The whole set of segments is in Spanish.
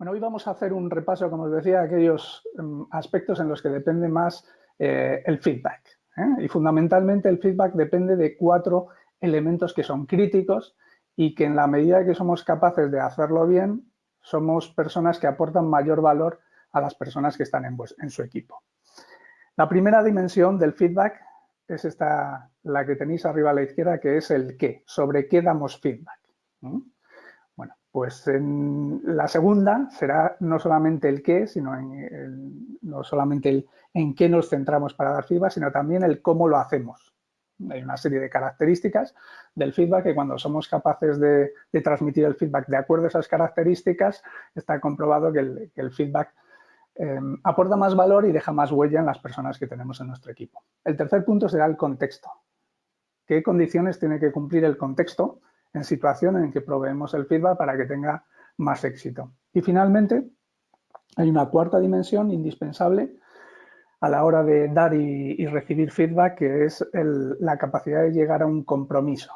Bueno, hoy vamos a hacer un repaso, como os decía, de aquellos em, aspectos en los que depende más eh, el feedback. ¿eh? Y fundamentalmente el feedback depende de cuatro elementos que son críticos y que en la medida que somos capaces de hacerlo bien, somos personas que aportan mayor valor a las personas que están en, su equipo. La primera dimensión del feedback es esta, la que tenéis arriba a la izquierda, que es el qué, sobre qué damos feedback. Pues en la segunda será no solamente el qué, sino no solamente el en qué nos centramos para dar feedback, sino también el cómo lo hacemos. Hay una serie de características del feedback que cuando somos capaces de, transmitir el feedback de acuerdo a esas características, está comprobado que el, feedback em, aporta más valor y deja más huella en las personas que tenemos en nuestro equipo. El tercer punto será el contexto. ¿Qué condiciones tiene que cumplir el contexto en situaciones en que proveemos el feedback para que tenga más éxito. Y finalmente, hay una cuarta dimensión indispensable a la hora de dar y, recibir feedback, que es la capacidad de llegar a un compromiso.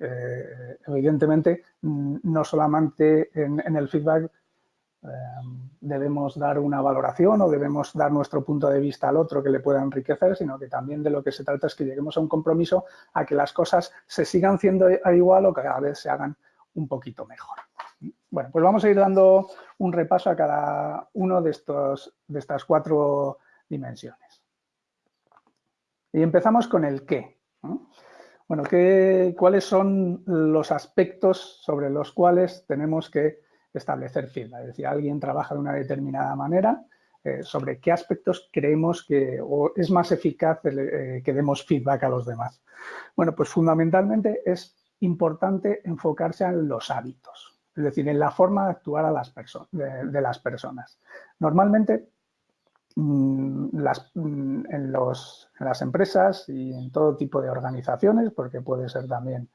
Eh, evidentemente, no solamente en el feedback debemos dar una valoración o debemos dar nuestro punto de vista al otro que le pueda enriquecer, sino que también de lo que se trata es que lleguemos a un compromiso a que las cosas se sigan haciendo igual o cada vez se hagan un poquito mejor. Bueno, pues vamos a ir dando un repaso a cada uno de, estos, de estas cuatro dimensiones. Y empezamos con el qué. Bueno, ¿qué, ¿cuáles son los aspectos sobre los cuales tenemos que establecer feedback. Es decir, alguien trabaja de una determinada manera, eh, sobre qué aspectos creemos que es más eficaz eh, que demos feedback a los demás. Bueno, pues fundamentalmente es importante enfocarse en los hábitos, es decir, en la forma de actuar a las de, las personas. Normalmente, mm, mm, en, las empresas y en todo tipo de organizaciones, porque puede ser también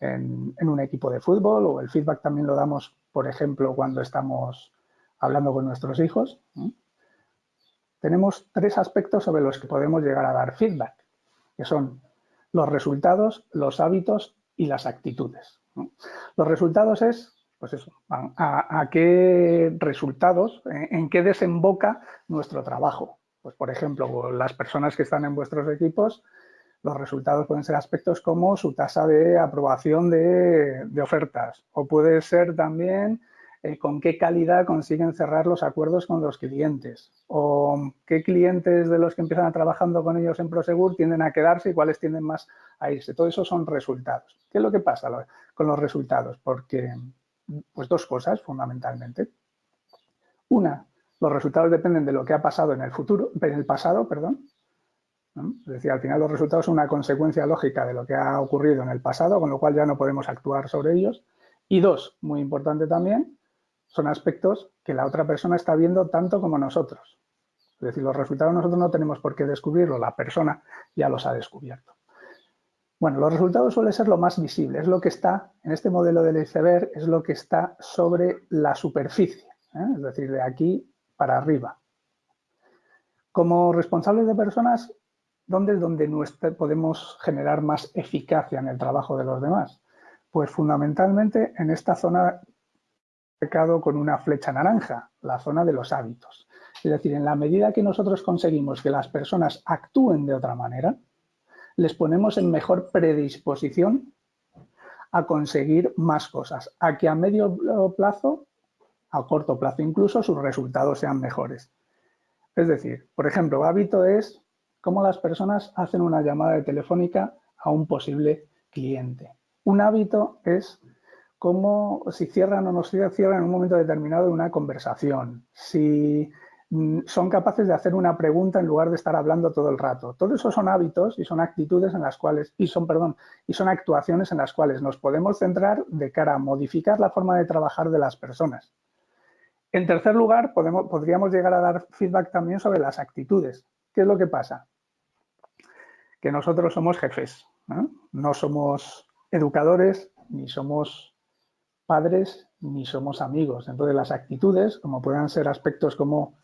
en, un equipo de fútbol o el feedback también lo damos, por ejemplo, cuando estamos hablando con nuestros hijos. Tenemos tres aspectos sobre los que podemos llegar a dar feedback, que son los resultados, los hábitos y las actitudes. Los resultados es, pues eso, a, qué resultados, en, qué desemboca nuestro trabajo. Pues, por ejemplo, las personas que están en vuestros equipos los resultados pueden ser aspectos como su tasa de aprobación de, ofertas o puede ser también eh, con qué calidad consiguen cerrar los acuerdos con los clientes o qué clientes de los que empiezan a trabajando con ellos en Prosegur tienden a quedarse y cuáles tienden más a irse. Todo eso son resultados. ¿Qué es lo que pasa con los resultados? Porque, pues dos cosas fundamentalmente. Una, los resultados dependen de lo que ha pasado en el futuro, en el pasado, perdón, es decir, al final los resultados son una consecuencia lógica de lo que ha ocurrido en el pasado, con lo cual ya no podemos actuar sobre ellos. Y dos, muy importante también, son aspectos que la otra persona está viendo tanto como nosotros. Es decir, los resultados nosotros no tenemos por qué descubrirlo, la persona ya los ha descubierto. Bueno, los resultados suelen ser lo más visible, es lo que está, en este modelo del iceberg, es lo que está sobre la superficie, ¿eh? es decir, de aquí para arriba. Como responsables de personas ¿Dónde es donde podemos generar más eficacia en el trabajo de los demás? Pues fundamentalmente en esta zona marcado con una flecha naranja, la zona de los hábitos. Es decir, en la medida que nosotros conseguimos que las personas actúen de otra manera, les ponemos en mejor predisposición a conseguir más cosas, a que a medio plazo, a corto plazo incluso, sus resultados sean mejores. Es decir, por ejemplo, hábito es cómo las personas hacen una llamada de telefónica a un posible cliente. Un hábito es cómo si cierran o no cierran en un momento determinado una conversación, si mm, son capaces de hacer una pregunta en lugar de estar hablando todo el rato. Todo eso son hábitos y son actitudes en las cuales, y son, perdón, y son actuaciones en las cuales nos podemos centrar de cara a modificar la forma de trabajar de las personas. En tercer lugar, podríamos llegar a dar feedback también sobre las actitudes. ¿Qué es lo que pasa? Que nosotros somos jefes, ¿no? somos educadores, ni somos padres, ni somos amigos. Entonces las actitudes, como puedan ser aspectos como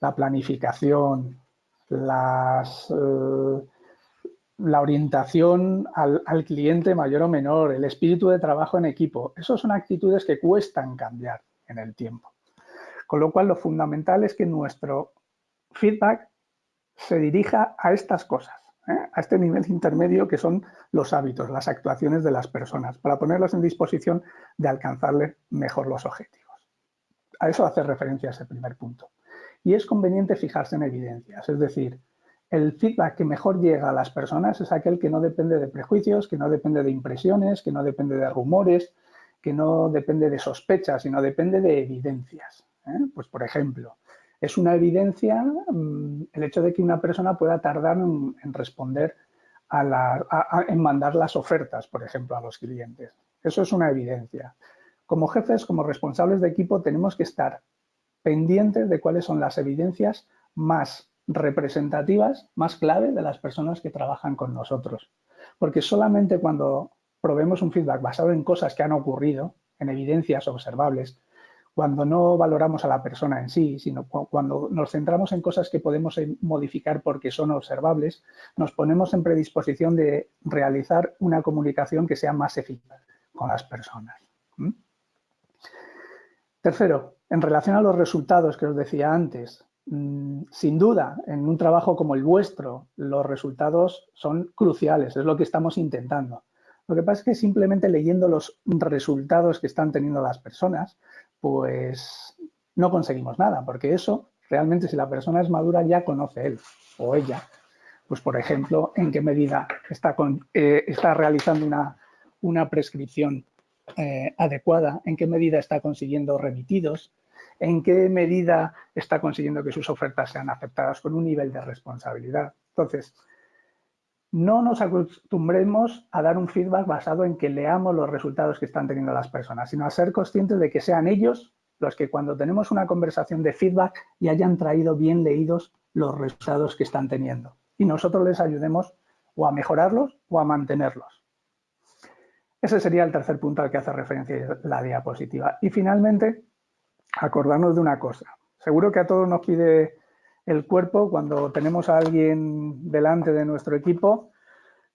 la planificación, eh, la orientación al, al, cliente mayor o menor, el espíritu de trabajo en equipo, esos son actitudes que cuestan cambiar en el tiempo. Con lo cual, lo fundamental es que nuestro feedback se dirija a estas cosas, ¿eh? a este nivel intermedio que son los hábitos, las actuaciones de las personas, para ponerlos en disposición de alcanzarle mejor los objetivos. A eso hace referencia ese primer punto. Y es conveniente fijarse en evidencias, es decir, el feedback que mejor llega a las personas es aquel que no depende de prejuicios, que no depende de impresiones, que no depende de rumores, que no depende de sospechas, sino depende de evidencias. ¿eh? Pues, por ejemplo, es una evidencia mm, el hecho de que una persona pueda tardar en, responder a en mandar las ofertas, por ejemplo, a los clientes. Eso es una evidencia. Como jefes, como responsables de equipo, tenemos que estar pendientes de cuáles son las evidencias más representativas, más clave de las personas que trabajan con nosotros. Porque solamente cuando probemos un feedback basado en cosas que han ocurrido, en evidencias observables, cuando no valoramos a la persona en sí, sino cuando nos centramos en cosas que podemos eh, modificar porque son observables, nos ponemos en predisposición de realizar una comunicación que sea más eficaz con las personas. Tercero, en relación a los resultados que os decía antes, mm, sin duda, en un trabajo como el vuestro, los resultados son cruciales, es lo que estamos intentando. Lo que pasa es que simplemente leyendo los resultados que están teniendo las personas, pues no conseguimos nada, porque eso realmente si la persona es madura ya conoce él o ella. Pues por ejemplo, en qué medida está, eh, realizando una, una prescripción eh, adecuada, en qué medida está consiguiendo remitidos, en qué medida está consiguiendo que sus ofertas sean aceptadas con un nivel de responsabilidad. Entonces, no nos acostumbremos a dar un feedback basado en que leamos los resultados que están teniendo las personas, sino a ser conscientes de que sean ellos los que cuando tenemos una conversación de feedback y hayan traído bien leídos los resultados que están teniendo. Y nosotros les ayudemos o a mejorarlos o a mantenerlos. Ese sería el tercer punto al que hace referencia la diapositiva. Y finalmente, acordarnos de una cosa. Seguro que a todos nos pide el cuerpo, cuando tenemos a alguien delante de nuestro equipo,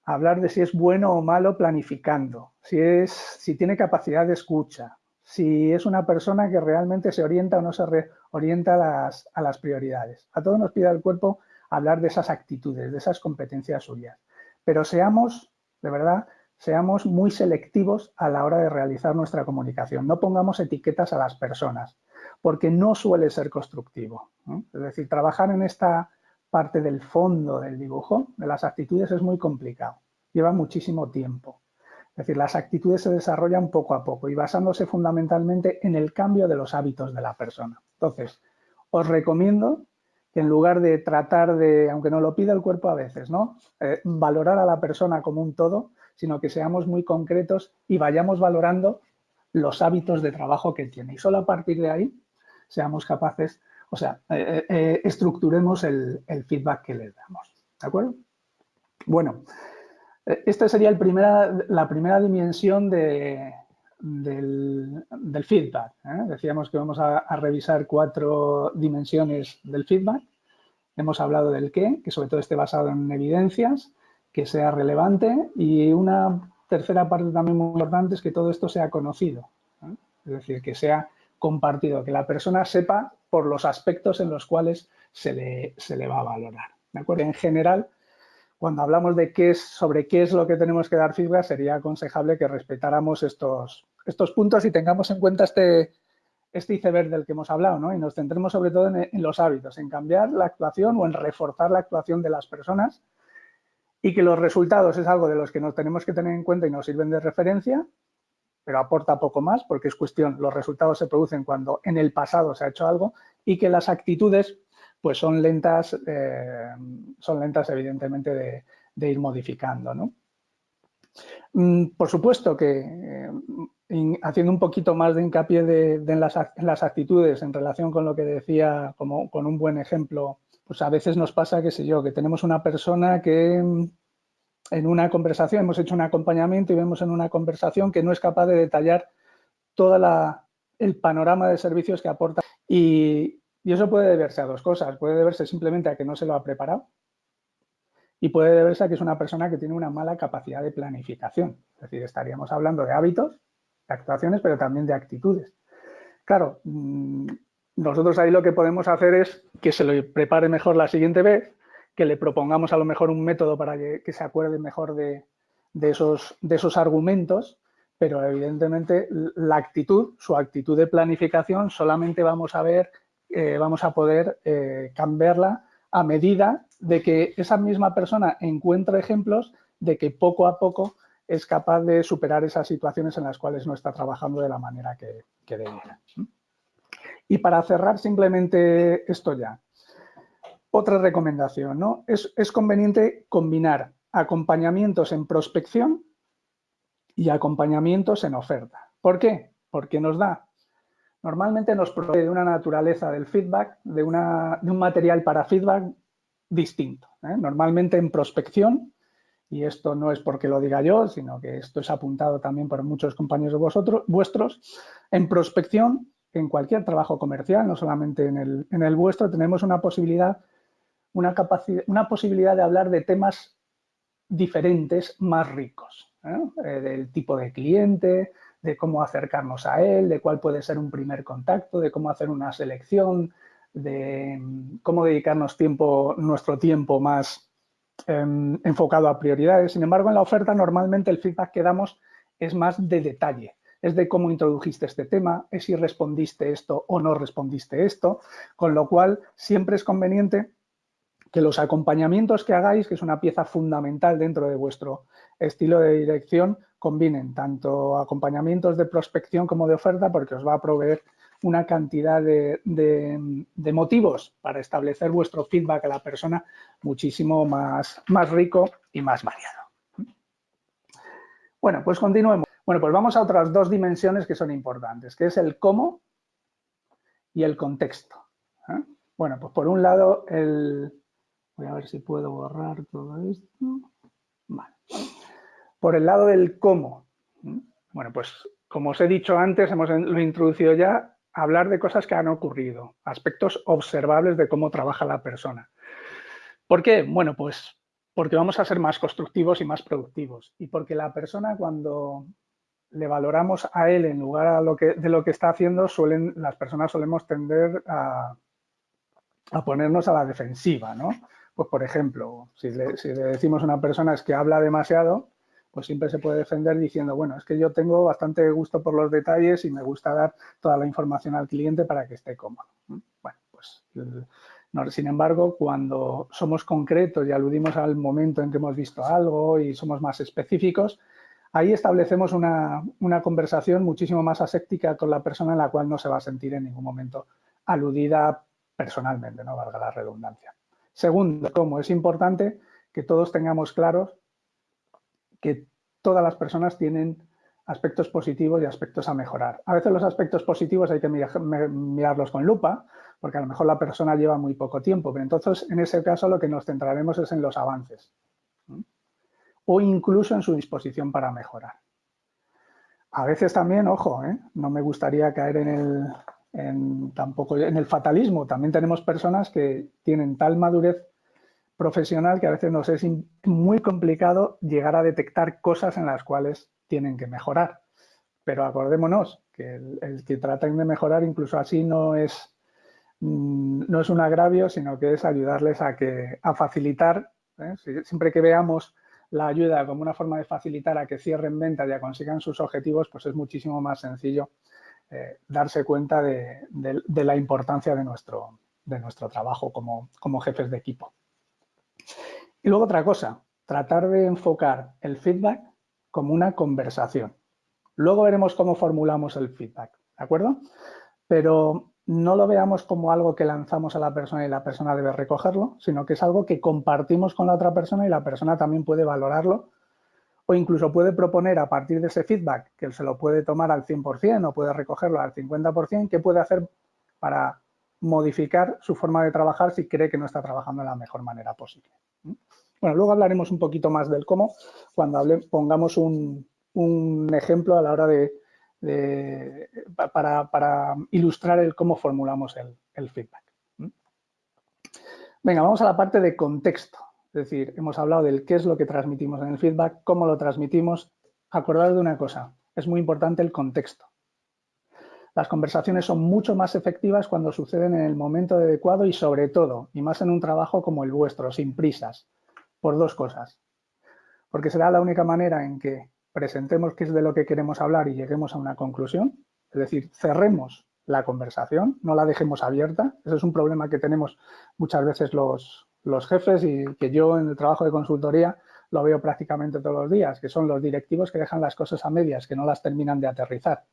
hablar de si es bueno o malo planificando, si, es, si tiene capacidad de escucha, si es una persona que realmente se orienta o no se orienta a las, a las prioridades. A todos nos pide el cuerpo hablar de esas actitudes, de esas competencias suyas. Pero seamos, de verdad, seamos muy selectivos a la hora de realizar nuestra comunicación. No pongamos etiquetas a las personas porque no suele ser constructivo. Es decir, trabajar en esta parte del fondo del dibujo, de las actitudes, es muy complicado. Lleva muchísimo tiempo. Es decir, las actitudes se desarrollan poco a poco y basándose fundamentalmente en el cambio de los hábitos de la persona. Entonces, os recomiendo que en lugar de tratar de, aunque no lo pida el cuerpo a veces, ¿no? Eh, valorar a la persona como un todo, sino que seamos muy concretos y vayamos valorando los hábitos de trabajo que tiene. Y solo a partir de ahí seamos capaces, o sea, eh, eh, eh, estructuremos el, feedback que les damos. ¿De acuerdo? Bueno, esta sería la primera dimensión de, del, feedback. Decíamos que vamos a, revisar cuatro dimensiones del feedback. Hemos hablado del qué, que sobre todo esté basado en evidencias, que sea relevante y una tercera parte también muy importante es que todo esto sea conocido. Es decir, que sea compartido, que la persona sepa por los aspectos en los cuales se le, se le va a valorar. ¿de acuerdo? En general, cuando hablamos de qué es, sobre qué es lo que tenemos que dar feedback, sería aconsejable que respetáramos estos, estos puntos y tengamos en cuenta este, este iceberg del que hemos hablado, ¿no? Y nos centremos sobre todo en, en, los hábitos, en cambiar la actuación o en reforzar la actuación de las personas y que los resultados es algo de los que nos tenemos que tener en cuenta y nos sirven de referencia pero aporta poco más porque es cuestión, los resultados se producen cuando en el pasado se ha hecho algo y que las actitudes pues son lentas, eh, son lentas evidentemente de, ir modificando. Mm, por supuesto que eh, haciendo un poquito más de hincapié de, en, las, actitudes en relación con lo que decía, como con un buen ejemplo, pues a veces nos pasa, qué sé yo, que tenemos una persona que en una conversación, hemos hecho un acompañamiento y vemos en una conversación que no es capaz de detallar todo el panorama de servicios que aporta. Y, eso puede deberse a dos cosas. Puede deberse simplemente a que no se lo ha preparado y puede deberse a que es una persona que tiene una mala capacidad de planificación. Es decir, estaríamos hablando de hábitos, de actuaciones, pero también de actitudes. Claro, mm, nosotros ahí lo que podemos hacer es que se lo prepare mejor la siguiente vez, que le propongamos a lo mejor un método para que, se acuerde mejor de, esos, de esos argumentos, pero evidentemente la actitud, su actitud de planificación, solamente vamos a ver, eh, vamos a poder eh, cambiarla a medida de que esa misma persona encuentre ejemplos de que poco a poco es capaz de superar esas situaciones en las cuales no está trabajando de la manera que, que. Y para cerrar simplemente esto ya, otra recomendación, ¿no? Es, conveniente combinar acompañamientos en prospección y acompañamientos en oferta. ¿Por qué? Porque nos da, normalmente nos provee de una naturaleza del feedback, de, un material para feedback distinto. ¿eh? Normalmente en prospección, y esto no es porque lo diga yo, sino que esto es apuntado también por muchos compañeros de vosotros, vuestros, en prospección, en cualquier trabajo comercial, no solamente en el, en el vuestro, tenemos una posibilidad una, capacidad, una posibilidad de hablar de temas diferentes, más ricos, ¿eh? Eh, del tipo de cliente, de cómo acercarnos a él, de cuál puede ser un primer contacto, de cómo hacer una selección, de mm, cómo dedicarnos tiempo, nuestro tiempo más em, enfocado a prioridades. Sin embargo, en la oferta normalmente el feedback que damos es más de detalle, es de cómo introdujiste este tema, es si respondiste esto o no respondiste esto, con lo cual siempre es conveniente que los acompañamientos que hagáis, que es una pieza fundamental dentro de vuestro estilo de dirección, combinen tanto acompañamientos de prospección como de oferta porque os va a proveer una cantidad de, motivos para establecer vuestro feedback a la persona muchísimo más, más rico y más variado. Bueno, pues continuemos. Bueno, pues vamos a otras dos dimensiones que son importantes, que es el cómo y el contexto. ¿eh? Bueno, pues por un lado el, Voy a ver si puedo borrar todo esto. Vale. Por el lado del cómo. Bueno, pues como os he dicho antes, hemos lo introducido ya, hablar de cosas que han ocurrido, aspectos observables de cómo trabaja la persona. ¿Por qué? Bueno, pues porque vamos a ser más constructivos y más productivos. Y porque la persona cuando le valoramos a él en lugar de lo que está haciendo, suelen, las personas solemos tender a, a ponernos a la defensiva, ¿no? Pues, por ejemplo, si le, decimos a una persona es que habla demasiado, pues siempre se puede defender diciendo, bueno, es que yo tengo bastante gusto por los detalles y me gusta dar toda la información al cliente para que esté cómodo. Bueno, pues sin embargo, cuando somos concretos y aludimos al momento en que hemos visto algo y somos más específicos, ahí establecemos una, una, conversación muchísimo más aséptica con la persona en la cual no se va a sentir en ningún momento aludida personalmente, no valga la redundancia. Segundo, como es importante que todos tengamos claros que todas las personas tienen aspectos positivos y aspectos a mejorar. A veces los aspectos positivos hay que mirarlos con lupa, porque a lo mejor la persona lleva muy poco tiempo, pero entonces en ese caso lo que nos centraremos es en los avances o incluso en su disposición para mejorar. A veces también, ojo, ¿eh? no me gustaría caer en el, en, tampoco en el fatalismo. También tenemos personas que tienen tal madurez profesional que a veces nos es muy complicado llegar a detectar cosas en las cuales tienen que mejorar. Pero acordémonos que el, que traten de mejorar incluso así no es, mm, no es un agravio, sino que es ayudarles a, que, a facilitar, ¿eh? siempre que veamos la ayuda como una forma de facilitar a que cierren ventas y a consigan sus objetivos, pues es muchísimo más sencillo eh, darse cuenta de, la importancia de nuestro, trabajo como, como jefes de equipo. Y luego otra cosa, tratar de enfocar el feedback como una conversación. Luego veremos cómo formulamos el feedback, ¿de acuerdo? Pero no lo veamos como algo que lanzamos a la persona y la persona debe recogerlo, sino que es algo que compartimos con la otra persona y la persona también puede valorarlo o incluso puede proponer a partir de ese feedback, que se lo puede tomar al 100% o puede recogerlo al 50%, qué puede hacer para modificar su forma de trabajar si cree que no está trabajando de la mejor manera posible. Bueno, luego hablaremos un poquito más del cómo cuando pongamos un, ejemplo a la hora de, para, ilustrar el cómo formulamos el feedback. Venga, vamos a la parte de contexto. Es decir, hemos hablado del qué es lo que transmitimos en el feedback, cómo lo transmitimos. Acordad de una cosa, es muy importante el contexto. Las conversaciones son mucho más efectivas cuando suceden en el momento adecuado y sobre todo, y más en un trabajo como el vuestro, sin prisas, por dos cosas. Porque será la única manera en que presentemos qué es de lo que queremos hablar y lleguemos a una conclusión, es decir, cerremos la conversación, no la dejemos abierta. Ese es un problema que tenemos muchas veces los, los jefes y que yo en el trabajo de consultoría lo veo prácticamente todos los días, que son los directivos que dejan las cosas a medias, que no las terminan de aterrizar.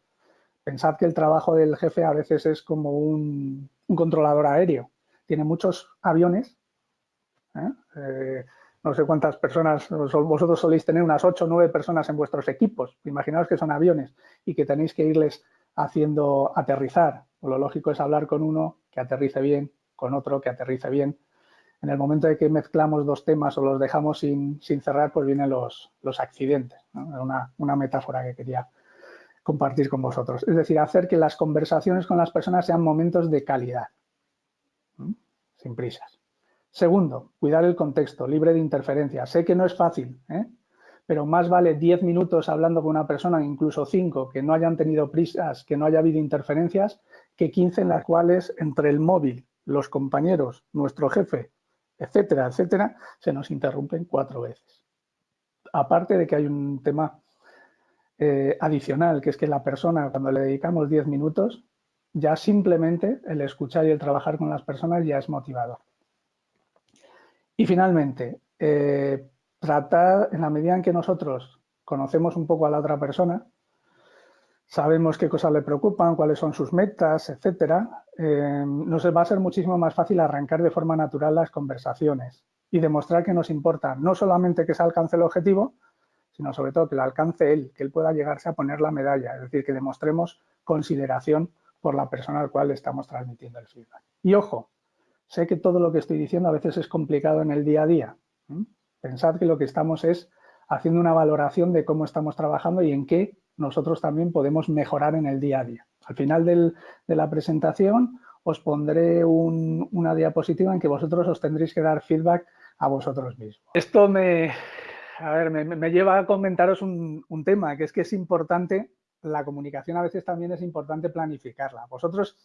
Pensad que el trabajo del jefe a veces es como un, controlador aéreo. Tiene muchos aviones. ¿eh? Eh, no sé cuántas personas, vosotros soléis tener unas 8 o 9 personas en vuestros equipos. Imaginaos que son aviones y que tenéis que irles haciendo aterrizar. lo lógico es hablar con uno que aterrice bien, con otro que aterrice bien. En el momento de que mezclamos dos temas o los dejamos sin, cerrar, pues vienen los, accidentes. Una, una metáfora que quería compartir con vosotros. Es decir, hacer que las conversaciones con las personas sean momentos de calidad, sin prisas. Segundo, cuidar el contexto, libre de interferencia. Sé que no es fácil, ¿eh? pero más vale 10 minutos hablando con una persona, incluso 5, que no hayan tenido prisas, que no haya habido interferencias, que 15 en las cuales entre el móvil, los compañeros, nuestro jefe, etcétera, etcétera, se nos interrumpen cuatro veces. Aparte de que hay un tema eh, adicional, que es que la persona, cuando le dedicamos 10 minutos, ya simplemente el escuchar y el trabajar con las personas ya es motivador. Y finalmente, eh, tratar, en la medida en que nosotros conocemos un poco a la otra persona, sabemos qué cosas le preocupan, cuáles son sus metas, etcétera, eh, nos va a ser muchísimo más fácil arrancar de forma natural las conversaciones y demostrar que nos importa no solamente que se alcance el objetivo, sino sobre todo que lo alcance él, que él pueda llegarse a poner la medalla, es decir, que demostremos consideración por la persona al cual le estamos transmitiendo el feedback. Y ojo, sé que todo lo que estoy diciendo a veces es complicado en el día a día. Pensad que lo que estamos es haciendo una valoración de cómo estamos trabajando y en qué nosotros también podemos mejorar en el día a día. Al final de la presentación os pondré una diapositiva en que vosotros os tendréis que dar feedback a vosotros mismos. Esto me, a ver, me, lleva a comentaros un, tema, que es que es importante, la comunicación a veces también es importante planificarla. Vosotros,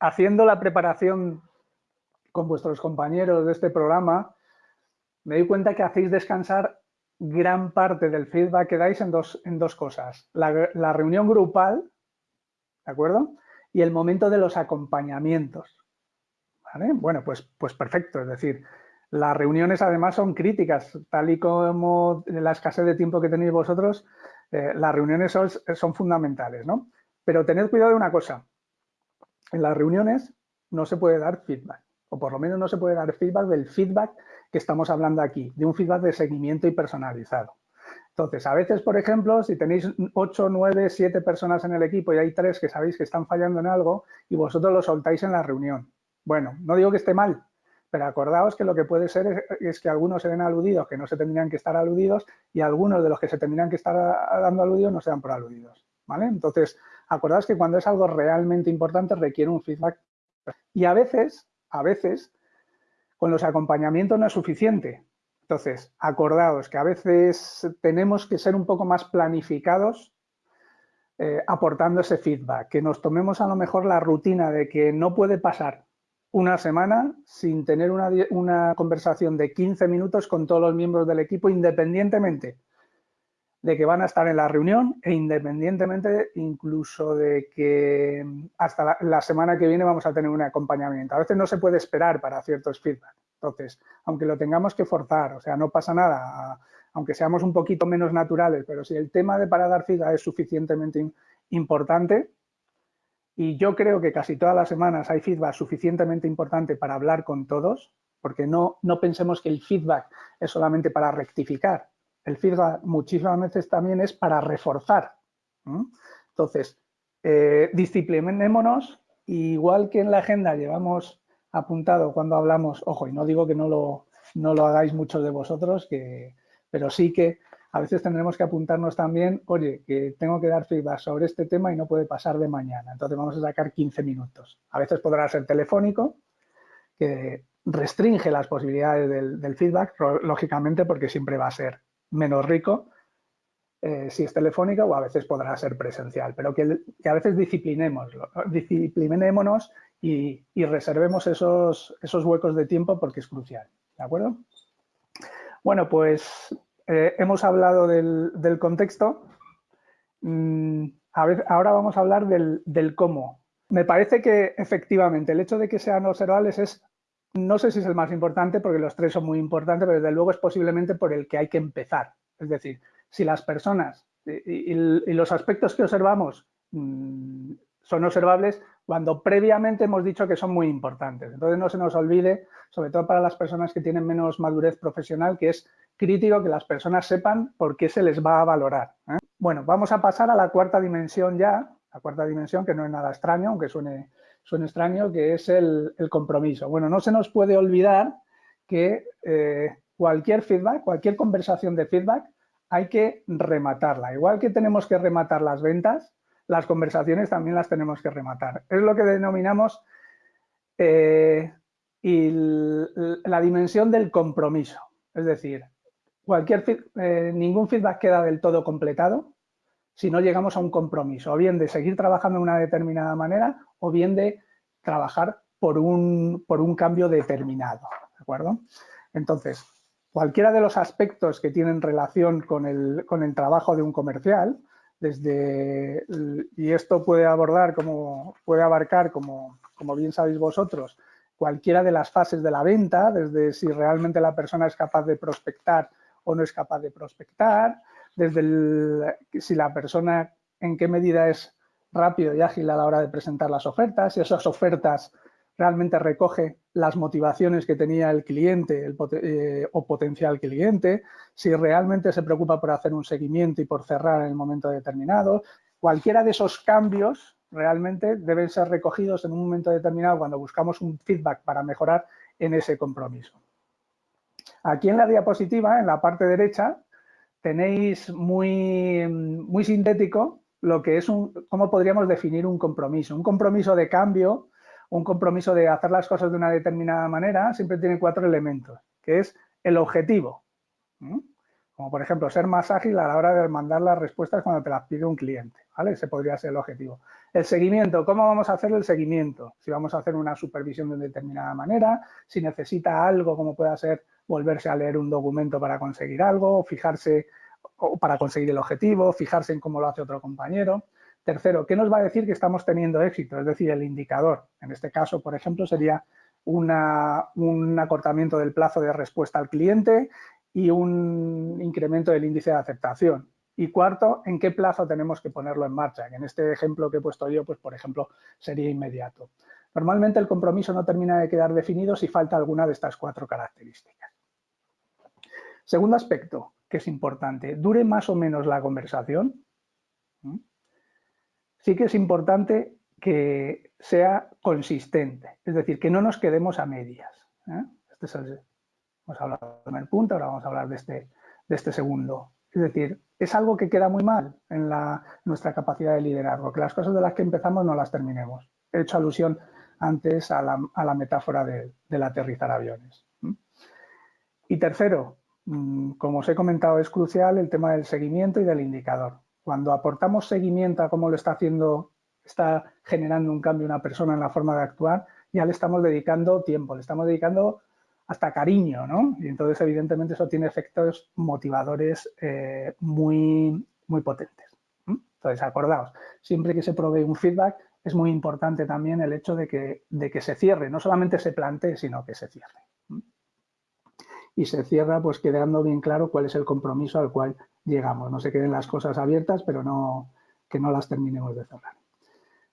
haciendo la preparación con vuestros compañeros de este programa, me doy cuenta que hacéis descansar gran parte del feedback que dais en dos, en dos cosas. La, reunión grupal, ¿de acuerdo? Y el momento de los acompañamientos. ¿Vale? Bueno, pues, pues perfecto. Es decir, las reuniones además son críticas, tal y como la escasez de tiempo que tenéis vosotros, eh, las reuniones son, son, fundamentales, ¿no? Pero tened cuidado de una cosa, en las reuniones no se puede dar feedback, o por lo menos no se puede dar feedback del feedback que estamos hablando aquí, de un feedback de seguimiento y personalizado. Entonces, a veces, por ejemplo, si tenéis 8, 9, 7 personas en el equipo y hay tres que sabéis que están fallando en algo y vosotros lo soltáis en la reunión. Bueno, no digo que esté mal, pero acordaos que lo que puede ser es, que algunos se ven aludidos que no se tendrían que estar aludidos y algunos de los que se tendrían que estar dando aludidos no sean por aludidos. ¿vale? Entonces, acordaos que cuando es algo realmente importante requiere un feedback. Y a veces, a veces, con los acompañamientos no es suficiente. Entonces, acordaos que a veces tenemos que ser un poco más planificados eh, aportando ese feedback, que nos tomemos a lo mejor la rutina de que no puede pasar una semana sin tener una, conversación de 15 minutos con todos los miembros del equipo independientemente de que van a estar en la reunión e independientemente incluso de que hasta la, semana que viene vamos a tener un acompañamiento. A veces no se puede esperar para ciertos feedback. Entonces, aunque lo tengamos que forzar, o sea, no pasa nada, aunque seamos un poquito menos naturales, pero si el tema de para dar feedback es suficientemente importante, y yo creo que casi todas las semanas hay feedback suficientemente importante para hablar con todos, porque no, no pensemos que el feedback es solamente para rectificar. El feedback muchísimas veces también es para reforzar. Entonces, eh, disciplinémonos, igual que en la agenda llevamos apuntado cuando hablamos, ojo, y no digo que no lo, no lo hagáis muchos de vosotros, que, pero sí que a veces tendremos que apuntarnos también, oye, que tengo que dar feedback sobre este tema y no puede pasar de mañana, entonces vamos a sacar 15 minutos. A veces podrá ser telefónico, que restringe las posibilidades del, feedback, lógicamente porque siempre va a ser menos rico, eh, si es telefónica o a veces podrá ser presencial, pero que, a veces disciplinémonos, y, reservemos esos, esos huecos de tiempo porque es crucial, ¿de acuerdo? Bueno, pues eh, hemos hablado del, contexto, mm, ahora vamos a hablar del, del cómo. Me parece que efectivamente el hecho de que sean observables es no sé si es el más importante porque los tres son muy importantes, pero desde luego es posiblemente por el que hay que empezar. Es decir, si las personas y, los aspectos que observamos mm, son observables cuando previamente hemos dicho que son muy importantes. Entonces no se nos olvide, sobre todo para las personas que tienen menos madurez profesional, que es crítico que las personas sepan por qué se les va a valorar. ¿eh? Bueno, vamos a pasar a la cuarta dimensión ya, la cuarta dimensión que no es nada extraño, aunque suene suena extraño, que es el, compromiso. Bueno, no se nos puede olvidar que eh, cualquier feedback, cualquier conversación de feedback, hay que rematarla. Igual que tenemos que rematar las ventas, las conversaciones también las tenemos que rematar. Es lo que denominamos eh, la dimensión del compromiso. Es decir, cualquier, eh, ningún feedback queda del todo completado si no llegamos a un compromiso, o bien de seguir trabajando de una determinada manera o bien de trabajar por un, por un cambio determinado, ¿de acuerdo? Entonces, cualquiera de los aspectos que tienen relación con el, con el trabajo de un comercial, desde, y esto puede abordar, como, puede abarcar, como, como bien sabéis vosotros, cualquiera de las fases de la venta, desde si realmente la persona es capaz de prospectar o no es capaz de prospectar, desde si la persona en qué medida es rápido y ágil a la hora de presentar las ofertas, si esas ofertas realmente recoge las motivaciones que tenía el cliente eh, o potencial cliente, si realmente se preocupa por hacer un seguimiento y por cerrar en el momento determinado. Cualquiera de esos cambios realmente deben ser recogidos en un momento determinado cuando buscamos un feedback para mejorar en ese compromiso. Aquí en la diapositiva, en la parte derecha, tenéis muy, muy sintético lo que es un, cómo podríamos definir un compromiso. Un compromiso de cambio, un compromiso de hacer las cosas de una determinada manera, siempre tiene cuatro elementos, que es el objetivo. Como por ejemplo, ser más ágil a la hora de mandar las respuestas cuando te las pide un cliente, ¿vale? Ese podría ser el objetivo. El seguimiento, ¿cómo vamos a hacer el seguimiento? Si vamos a hacer una supervisión de determinada manera, si necesita algo como pueda ser volverse a leer un documento para conseguir algo, fijarse o para conseguir el objetivo, fijarse en cómo lo hace otro compañero. Tercero, ¿qué nos va a decir que estamos teniendo éxito? Es decir, el indicador. En este caso, por ejemplo, sería un acortamiento del plazo de respuesta al cliente y un incremento del índice de aceptación. Y cuarto, ¿en qué plazo tenemos que ponerlo en marcha? en este ejemplo que he puesto yo, pues por ejemplo, sería inmediato. Normalmente el compromiso no termina de quedar definido si falta alguna de estas cuatro características. Segundo aspecto, que es importante, dure más o menos la conversación. Sí que es importante que sea consistente, es decir, que no nos quedemos a medias. ¿eh? Este es el, hemos hablado del primer punto, ahora vamos a hablar de este, de este segundo. Es decir, es algo que queda muy mal en, la, nuestra capacidad de liderazgo, que las cosas de las que empezamos no las terminemos. He hecho alusión antes a la, metáfora del aterrizar aviones. Y tercero, Mm, como os he comentado, es crucial el tema del seguimiento y del indicador. Cuando aportamos seguimiento a cómo lo está haciendo, está generando un cambio una persona en la forma de actuar, ya le estamos dedicando tiempo, le estamos dedicando hasta cariño, ¿no? Y entonces, evidentemente, eso tiene efectos motivadores eh, muy, muy potentes. Entonces, acordaos, siempre que se provee un feedback, es muy importante también el hecho de que, de que se cierre, no solamente se plantee, sino que se cierre y se cierra pues quedando bien claro cuál es el compromiso al cual llegamos. No se queden las cosas abiertas, pero no, que no las terminemos de cerrar.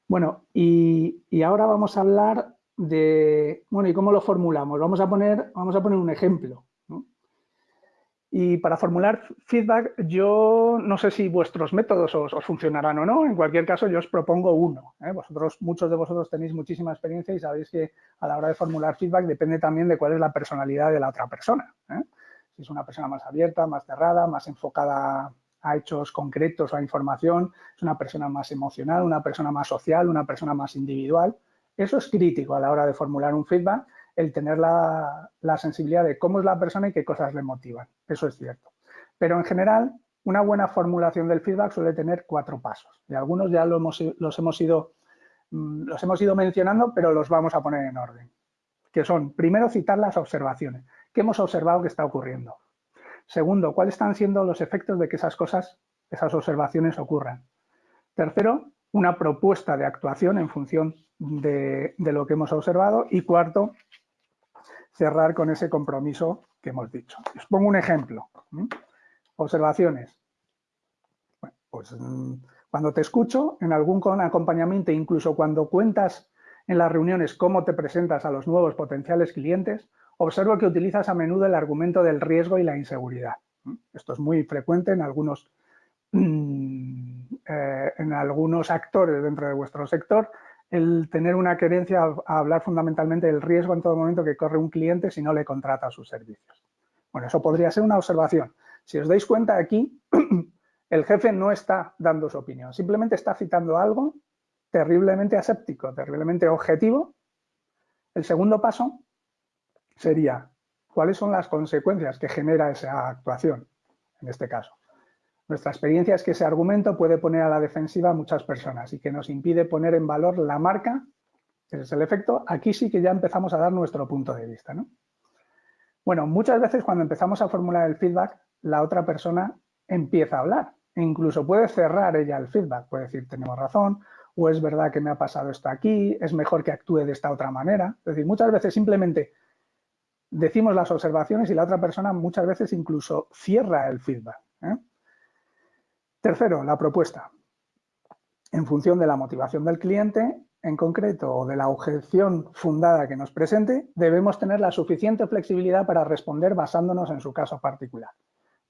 Bueno, y, y, ahora vamos a hablar de, bueno, ¿y cómo lo formulamos? Vamos a poner, vamos a poner un ejemplo. Y para formular feedback, yo no sé si vuestros métodos os, funcionarán o no. En cualquier caso, yo os propongo uno. ¿eh? Vosotros, muchos de vosotros tenéis muchísima experiencia y sabéis que a la hora de formular feedback depende también de cuál es la personalidad de la otra persona. ¿eh? Si es una persona más abierta, más cerrada, más enfocada a hechos concretos o a información, es una persona más emocional, una persona más social, una persona más individual. Eso es crítico a la hora de formular un feedback el tener la, sensibilidad de cómo es la persona y qué cosas le motivan. Eso es cierto. Pero en general, una buena formulación del feedback suele tener cuatro pasos y algunos ya hemos, los, hemos ido, mm, los hemos ido mencionando, pero los vamos a poner en orden. Que son, primero, citar las observaciones. ¿Qué hemos observado que está ocurriendo? Segundo, ¿cuáles están siendo los efectos de que esas cosas, esas observaciones ocurran? Tercero, una propuesta de actuación en función de, lo que hemos observado. Y cuarto, cerrar con ese compromiso que hemos dicho. Os pongo un ejemplo. Observaciones. pues mm, cuando te escucho en algún acompañamiento, incluso cuando cuentas en las reuniones cómo te presentas a los nuevos potenciales clientes, observo que utilizas a menudo el argumento del riesgo y la inseguridad. Esto es muy frecuente en algunos, eh, en algunos actores dentro de vuestro sector, el tener una querencia a hablar fundamentalmente del riesgo en todo momento que corre un cliente si no le contrata sus servicios. Bueno, eso podría ser una observación. Si os dais cuenta aquí, el jefe no está dando su opinión, simplemente está citando algo terriblemente aséptico, terriblemente objetivo. El segundo paso sería, ¿cuáles son las consecuencias que genera esa actuación, en este caso? Nuestra experiencia es que ese argumento puede poner a la defensiva a muchas personas y que nos impide poner en valor la marca, ese es el efecto. Aquí sí que ya empezamos a dar nuestro punto de vista. ¿no? Bueno, muchas veces cuando empezamos a formular el feedback, la otra persona empieza a hablar. E incluso puede cerrar ella el feedback, puede decir, tenemos razón, o es verdad que me ha pasado esto aquí, es mejor que actúe de esta otra manera. Es decir, muchas veces simplemente decimos las observaciones y la otra persona muchas veces incluso cierra el feedback. ¿eh? Tercero, la propuesta. En función de la motivación del cliente, en concreto, o de la objeción fundada que nos presente, debemos tener la suficiente flexibilidad para responder basándonos en su caso particular.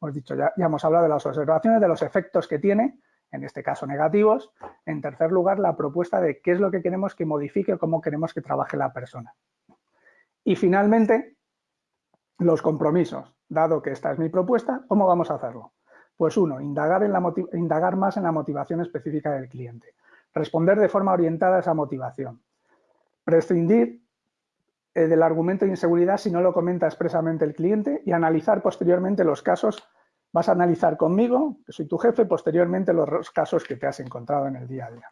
Hemos dicho, ya, ya hemos hablado de las observaciones, de los efectos que tiene, en este caso negativos. En tercer lugar, la propuesta de qué es lo que queremos que modifique o cómo queremos que trabaje la persona. Y finalmente, los compromisos. Dado que esta es mi propuesta, ¿cómo vamos a hacerlo? Pues uno, indagar, más en la motivación específica del cliente. Responder de forma orientada a esa motivación. Prescindir eh, del argumento de inseguridad si no lo comenta expresamente el cliente y analizar posteriormente los casos. Vas a analizar conmigo, que soy tu jefe, posteriormente los casos que te has encontrado en el día a día.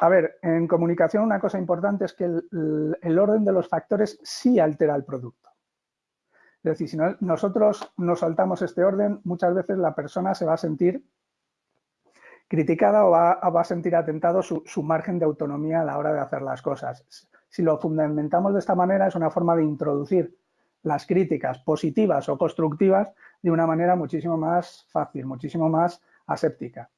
A ver, en comunicación una cosa importante es que el orden de los factores sí altera el producto. Es decir, si nosotros nos saltamos este orden, muchas veces la persona se va a sentir criticada o va, a sentir atentado su, margen de autonomía a la hora de hacer las cosas. Si lo fundamentamos de esta manera, es una forma de introducir las críticas positivas o constructivas de una manera muchísimo más fácil, muchísimo más aséptica.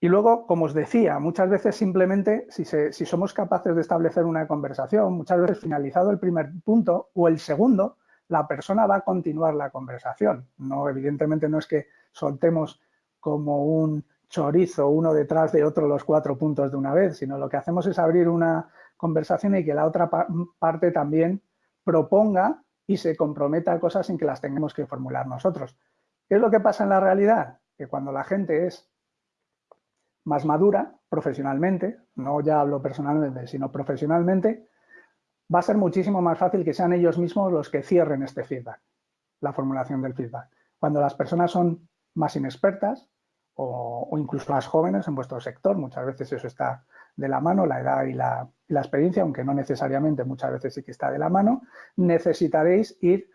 Y luego, como os decía, muchas veces simplemente, si, si somos capaces de establecer una conversación, muchas veces finalizado el primer punto o el segundo, la persona va a continuar la conversación. No, evidentemente no es que soltemos como un chorizo uno detrás de otro los cuatro puntos de una vez, sino lo que hacemos es abrir una conversación y que la otra parte también proponga y se comprometa a cosas sin que las tengamos que formular nosotros. ¿Qué es lo que pasa en la realidad? Que cuando la gente es más madura profesionalmente, no ya hablo personalmente, sino profesionalmente, va a ser muchísimo más fácil que sean ellos mismos los que cierren este feedback, la formulación del feedback. Cuando las personas son más inexpertas o, incluso más jóvenes en vuestro sector, muchas veces eso está de la mano, la edad y la, y la experiencia, aunque no necesariamente, muchas veces sí que está de la mano, necesitaréis ir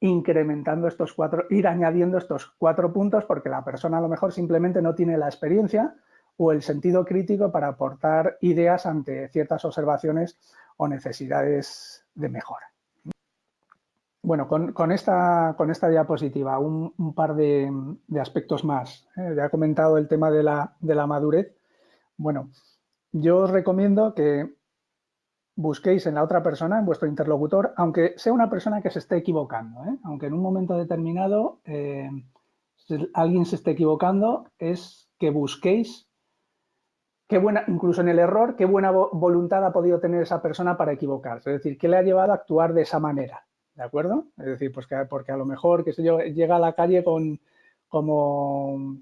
incrementando estos cuatro, ir añadiendo estos cuatro puntos porque la persona a lo mejor simplemente no tiene la experiencia o el sentido crítico para aportar ideas ante ciertas observaciones o necesidades de mejora. Bueno, con, esta, diapositiva un, par de, aspectos más. ¿eh? Ya he comentado el tema de la, de la, madurez. Bueno, yo os recomiendo que busquéis en la otra persona, en vuestro interlocutor, aunque sea una persona que se esté equivocando, ¿eh? aunque en un momento determinado eh, alguien se esté equivocando, es que busquéis qué buena, incluso en el error, qué buena voluntad ha podido tener esa persona para equivocarse. Es decir, qué le ha llevado a actuar de esa manera. ¿De acuerdo? Es decir, pues que, porque a lo mejor, qué sé yo, llega a la calle con como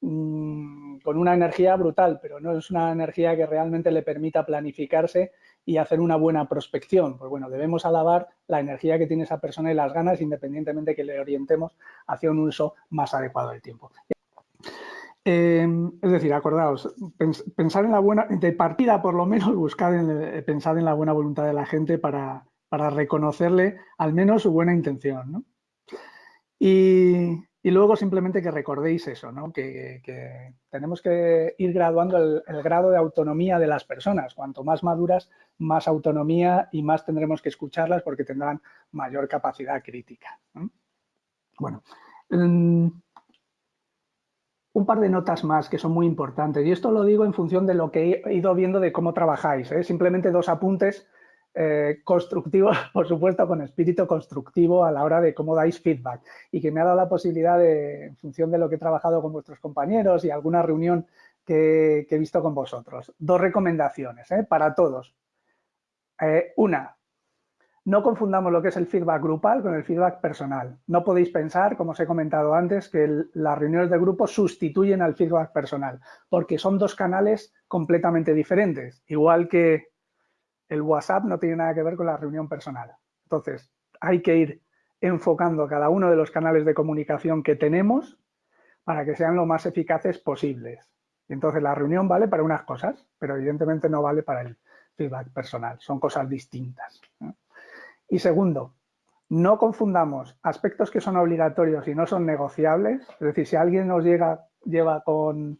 mm, con una energía brutal, pero no es una energía que realmente le permita planificarse y hacer una buena prospección. Pues bueno, debemos alabar la energía que tiene esa persona y las ganas, independientemente que le orientemos hacia un uso más adecuado del tiempo. Eh, es decir, acordaos, pensar en la buena, de partida por lo menos, buscar en, eh, pensar en la buena voluntad de la gente para, reconocerle al menos su buena intención. Y, luego simplemente que recordéis eso, ¿no? que, tenemos que ir graduando el, grado de autonomía de las personas. Cuanto más maduras, más autonomía y más tendremos que escucharlas porque tendrán mayor capacidad crítica. Bueno, mm, un par de notas más que son muy importantes y esto lo digo en función de lo que he ido viendo de cómo trabajáis. ¿eh? Simplemente dos apuntes eh, constructivos, por supuesto, con espíritu constructivo a la hora de cómo dais feedback y que me ha dado la posibilidad de, en función de lo que he trabajado con vuestros compañeros y alguna reunión que, he visto con vosotros. Dos recomendaciones ¿eh? para todos. una, no confundamos lo que es el feedback grupal con el feedback personal. No podéis pensar, como os he comentado antes, que las reuniones de grupo sustituyen al feedback personal, porque son dos canales completamente diferentes, igual que el WhatsApp no tiene nada que ver con la reunión personal. Entonces, hay que ir enfocando cada uno de los canales de comunicación que tenemos para que sean lo más eficaces posibles. Entonces, la reunión vale para unas cosas, pero evidentemente no vale para el feedback personal. Son cosas distintas. Y segundo, no confundamos aspectos que son obligatorios y no son negociables. Es decir, si alguien nos llega, lleva con,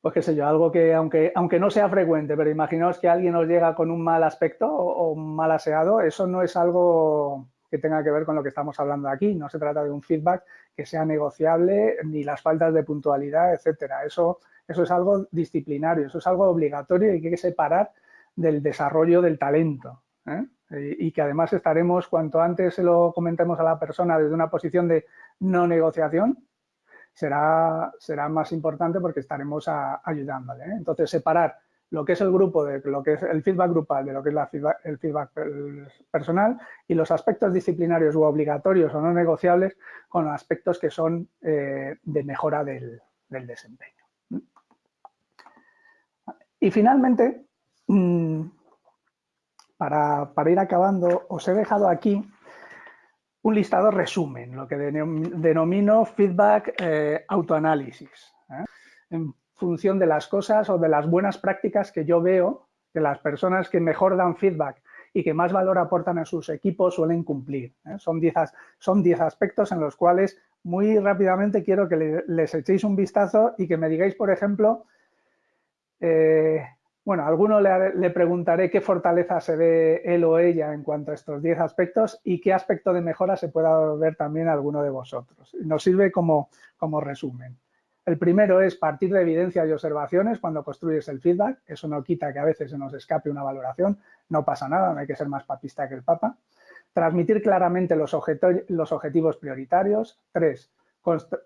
pues qué sé yo, algo que aunque, aunque no sea frecuente, pero imaginaos que alguien nos llega con un mal aspecto o, un mal aseado, eso no es algo que tenga que ver con lo que estamos hablando aquí. No se trata de un feedback que sea negociable, ni las faltas de puntualidad, etcétera. Eso, eso es algo disciplinario, eso es algo obligatorio y hay que separar del desarrollo del talento. ¿eh? Y que además estaremos, cuanto antes se lo comentemos a la persona desde una posición de no negociación, será, será más importante porque estaremos ayudándole. ¿eh? Entonces, separar lo que es el grupo, de lo que es el feedback grupal, de lo que es el feedback personal y los aspectos disciplinarios u obligatorios o no negociables con aspectos que son eh, de mejora del, del desempeño. Y finalmente, mm, para, ir acabando, os he dejado aquí un listado resumen, lo que denomino feedback eh, autoanálisis, ¿eh? en función de las cosas o de las buenas prácticas que yo veo que las personas que mejor dan feedback y que más valor aportan a sus equipos suelen cumplir. ¿eh? Son 10 son diez aspectos en los cuales muy rápidamente quiero que les echéis un vistazo y que me digáis, por ejemplo, bueno, a alguno le, preguntaré qué fortaleza se ve él o ella en cuanto a estos 10 aspectos y qué aspecto de mejora se pueda ver también alguno de vosotros. Nos sirve como, como resumen. El primero es partir de evidencias y observaciones cuando construyes el feedback. Eso no quita que a veces se nos escape una valoración. No pasa nada, no hay que ser más papista que el Papa. Transmitir claramente los objetivos prioritarios. Tres,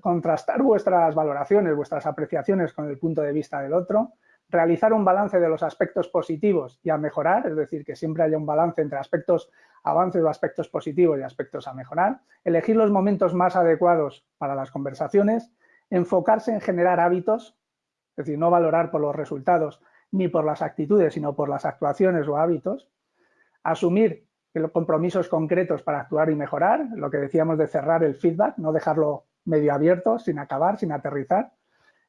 contrastar vuestras valoraciones, vuestras apreciaciones con el punto de vista del otro realizar un balance de los aspectos positivos y a mejorar, es decir, que siempre haya un balance entre aspectos avances o aspectos positivos y aspectos a mejorar, elegir los momentos más adecuados para las conversaciones, enfocarse en generar hábitos, es decir, no valorar por los resultados ni por las actitudes, sino por las actuaciones o hábitos, asumir compromisos concretos para actuar y mejorar, lo que decíamos de cerrar el feedback, no dejarlo medio abierto, sin acabar, sin aterrizar,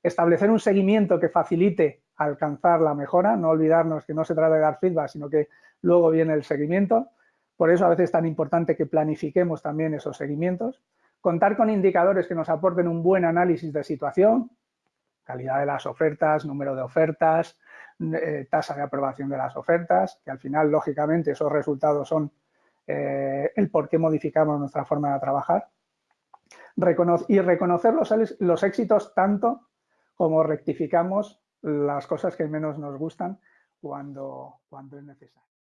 establecer un seguimiento que facilite alcanzar la mejora, no olvidarnos que no se trata de dar feedback, sino que luego viene el seguimiento. Por eso a veces es tan importante que planifiquemos también esos seguimientos. Contar con indicadores que nos aporten un buen análisis de situación, calidad de las ofertas, número de ofertas, eh, tasa de aprobación de las ofertas, que al final, lógicamente, esos resultados son eh, el por qué modificamos nuestra forma de trabajar. y reconocer los, los éxitos tanto como rectificamos las cosas que menos nos gustan cuando, cuando es necesario.